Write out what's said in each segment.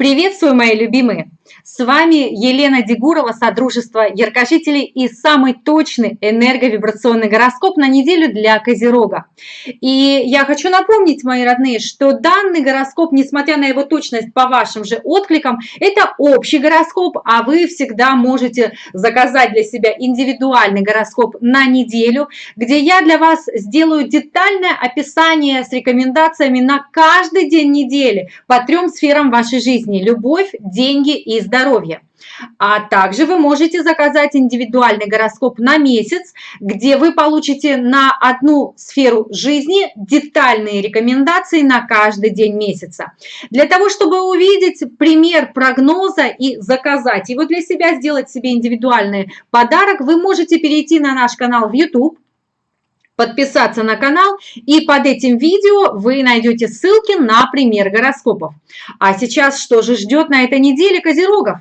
Приветствую, мои любимые! С вами Елена Дегурова, Содружество Яркожителей и самый точный энерговибрационный гороскоп на неделю для Козерога. И я хочу напомнить, мои родные, что данный гороскоп, несмотря на его точность по вашим же откликам, это общий гороскоп, а вы всегда можете заказать для себя индивидуальный гороскоп на неделю, где я для вас сделаю детальное описание с рекомендациями на каждый день недели по трем сферам вашей жизни – любовь, деньги и здоровья. А также вы можете заказать индивидуальный гороскоп на месяц, где вы получите на одну сферу жизни детальные рекомендации на каждый день месяца. Для того, чтобы увидеть пример прогноза и заказать его для себя, сделать себе индивидуальный подарок, вы можете перейти на наш канал в YouTube, подписаться на канал, и под этим видео вы найдете ссылки на пример гороскопов. А сейчас что же ждет на этой неделе Козерогов?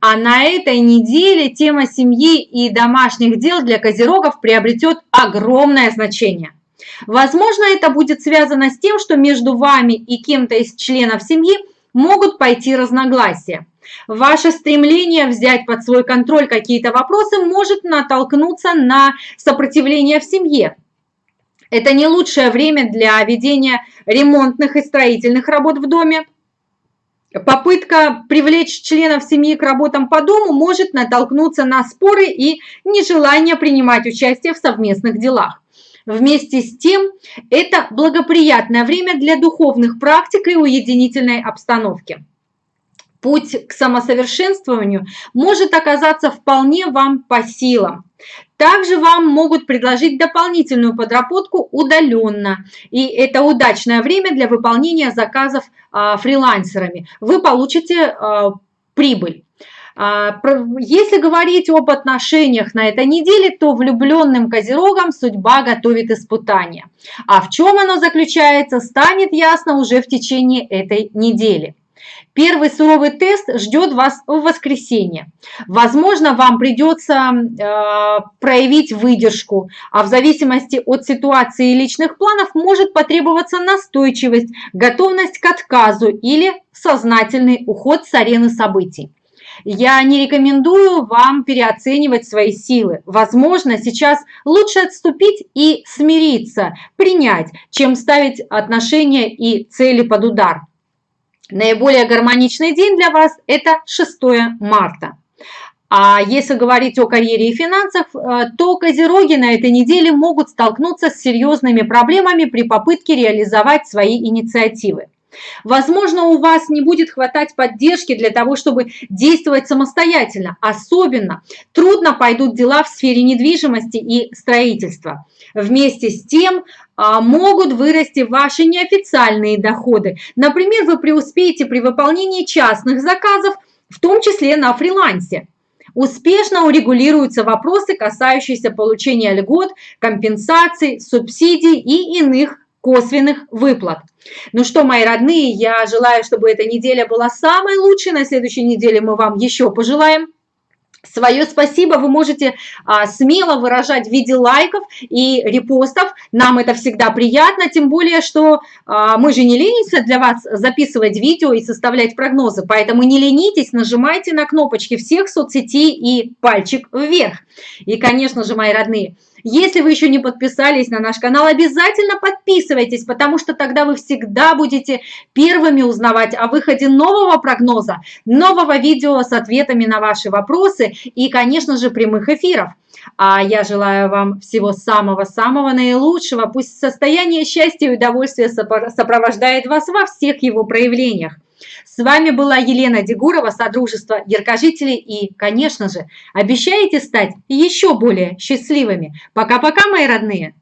А на этой неделе тема семьи и домашних дел для Козерогов приобретет огромное значение. Возможно, это будет связано с тем, что между вами и кем-то из членов семьи могут пойти разногласия. Ваше стремление взять под свой контроль какие-то вопросы может натолкнуться на сопротивление в семье. Это не лучшее время для ведения ремонтных и строительных работ в доме. Попытка привлечь членов семьи к работам по дому может натолкнуться на споры и нежелание принимать участие в совместных делах. Вместе с тем, это благоприятное время для духовных практик и уединительной обстановки. Путь к самосовершенствованию может оказаться вполне вам по силам. Также вам могут предложить дополнительную подработку удаленно. И это удачное время для выполнения заказов а, фрилансерами. Вы получите а, прибыль. А, если говорить об отношениях на этой неделе, то влюбленным козерогам судьба готовит испытания. А в чем оно заключается, станет ясно уже в течение этой недели. Первый суровый тест ждет вас в воскресенье. Возможно, вам придется э, проявить выдержку, а в зависимости от ситуации и личных планов может потребоваться настойчивость, готовность к отказу или сознательный уход с арены событий. Я не рекомендую вам переоценивать свои силы. Возможно, сейчас лучше отступить и смириться, принять, чем ставить отношения и цели под удар. Наиболее гармоничный день для вас – это 6 марта. А если говорить о карьере и финансах, э, то козероги на этой неделе могут столкнуться с серьезными проблемами при попытке реализовать свои инициативы. Возможно, у вас не будет хватать поддержки для того, чтобы действовать самостоятельно. Особенно трудно пойдут дела в сфере недвижимости и строительства. Вместе с тем а, могут вырасти ваши неофициальные доходы. Например, вы преуспеете при выполнении частных заказов, в том числе на фрилансе. Успешно урегулируются вопросы, касающиеся получения льгот, компенсаций, субсидий и иных косвенных выплат. Ну что, мои родные, я желаю, чтобы эта неделя была самой лучшей. На следующей неделе мы вам еще пожелаем. Свое спасибо вы можете а, смело выражать в виде лайков и репостов. Нам это всегда приятно, тем более, что а, мы же не ленимся для вас записывать видео и составлять прогнозы. Поэтому не ленитесь, нажимайте на кнопочки всех соцсетей и пальчик вверх. И, конечно же, мои родные, если вы еще не подписались на наш канал, обязательно подписывайтесь, потому что тогда вы всегда будете первыми узнавать о выходе нового прогноза, нового видео с ответами на ваши вопросы и, конечно же, прямых эфиров. А я желаю вам всего самого-самого наилучшего. Пусть состояние счастья и удовольствия сопровождает вас во всех его проявлениях. С вами была Елена Дегурова, Содружество Яркожителей и, конечно же, обещаете стать еще более счастливыми. Пока-пока, мои родные!